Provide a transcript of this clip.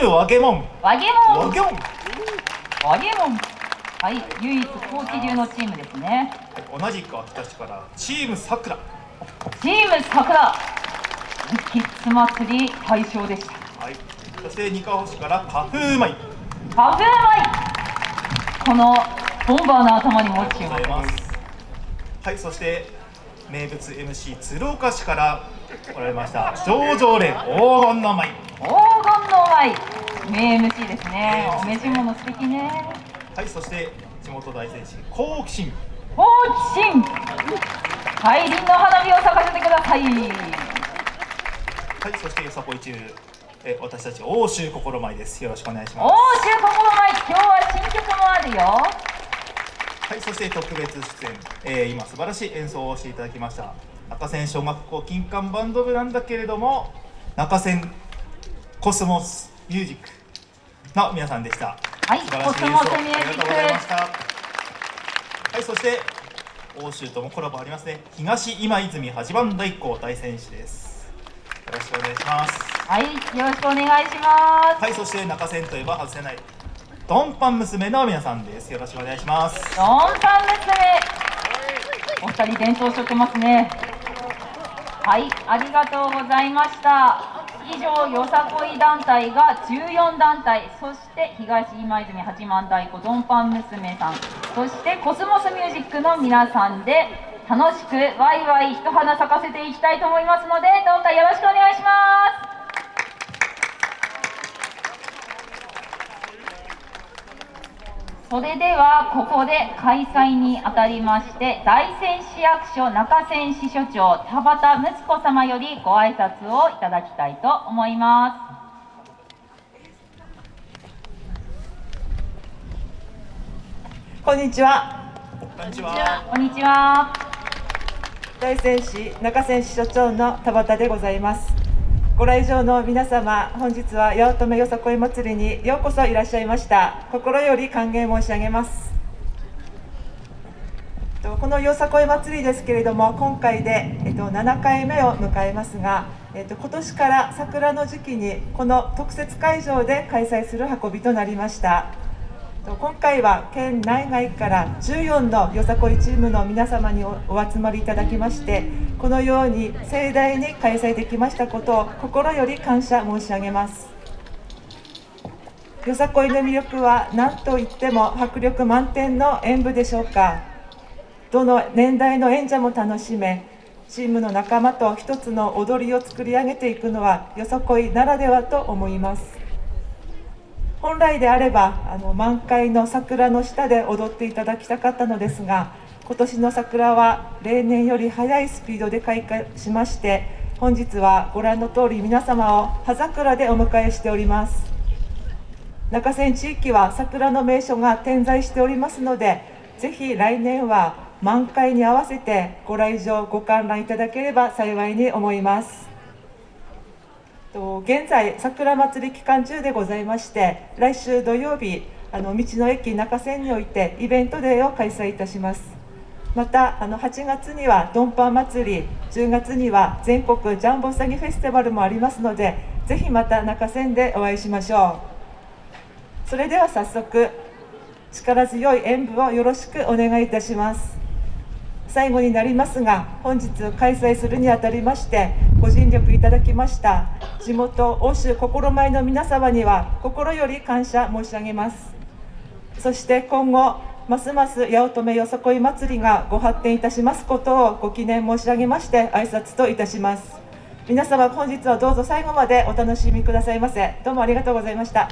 ームわげもん。わげもん。わげもん。わげもん。はい唯一高知流のチームですね。同じく秋田市からチームさくら。チームさくら。キッズ祭り大賞でした。はいそして二川市からカフーマイカフーマイこのボンバーの頭にも注目です。す。はいそして名物 MC 鶴岡市から来られました。上々連黄金の舞。黄金の舞。名 MC ですね。お召し物素敵ね。はいそして地元大戦士好奇心。好奇心。大輪の花火を咲かせてください。はいそしてよさこいチームえ私たち欧州心舞です。よろしくお願いしま欧す州心舞。今日は新曲もあるよはいそして特別出演、えー今素晴らしい演奏をしていただきました。中線小学校金管バンド部なんだけれども中線コスモスミュージックの皆さんでした。はい素晴らしい演奏コスモスミュージックありがとうございました。はいそして欧州ともコラボありますね。東今泉八番太鼓大戦士です。よろしくお願いします。はいよろしくお願いします。はいそして中線といえば外せないドンパン娘の皆さんです。よろしくお願いします。ドンさん娘。お二人伝統しってますね。はいありがとうございました。以上よさこい団体が14団体。そして東今泉八幡太鼓ドンパン娘さん。そしてコスモスミュージックの皆さんで楽しくワイワイ一花咲かせていきたいと思いますのでどうかよろしくお願いします。それではここで開催にあたりまして大仙市役所中仙支所長田畑睦子様よりご挨拶をいただきたいと思いまこんにちは。こんにちはすこんにちは大仙市中仙市所長の田畑でございます。ご来場の皆様、本日は八乙女よさこい祭りにようこそいらっしゃいました。心より歓迎申し上げます。とこのよさこい祭りですけれども、今回で、えっと、7回目を迎えますが、えっと、今年から桜の時期にこの特設会場で開催する運びとなりました。今回は県内外から14のよさこいチームの皆様におお集まりいただきましてこのように盛大に開催できましたことを心より感謝申し上げます。よさこいの魅力は何といっても迫力満点の演舞でしょうか。どの年代の演者も楽しめチームの仲間と一つの踊りを作り上げていくのはよさこいならではと思います。本来であればあの満開の桜の下で踊っていただきたかったのですが今年の桜は例年より速いスピードで開花しまして本日はご覧の通り皆様を葉桜でお迎えしております。中仙地域は桜の名所が点在しておりますのでぜひ来年は満開に合わせてご来場ご観覧いただければ幸いに思います。現在桜祭り期間中でございまして来週土曜日あの道の駅中線においてイベントデーを開催いたします。またあの8月にはドンパン祭り10月には全国ジャンボうさぎフェスティバルもありますのでぜひまた中線でお会いしましょう。それでは早速力強い演舞をよろしくお願いいたします。最後になりますが本日開催するにあたりましてご尽力いただきました地元欧州心舞の皆様には心より感謝申し上げます。そして今後ますます八乙女よさこい祭りがご発展いたしますことをご記念申し上げまして挨拶といたします。皆様本日はどうぞ最後までお楽しみくださいませ。どうもありがとうございました。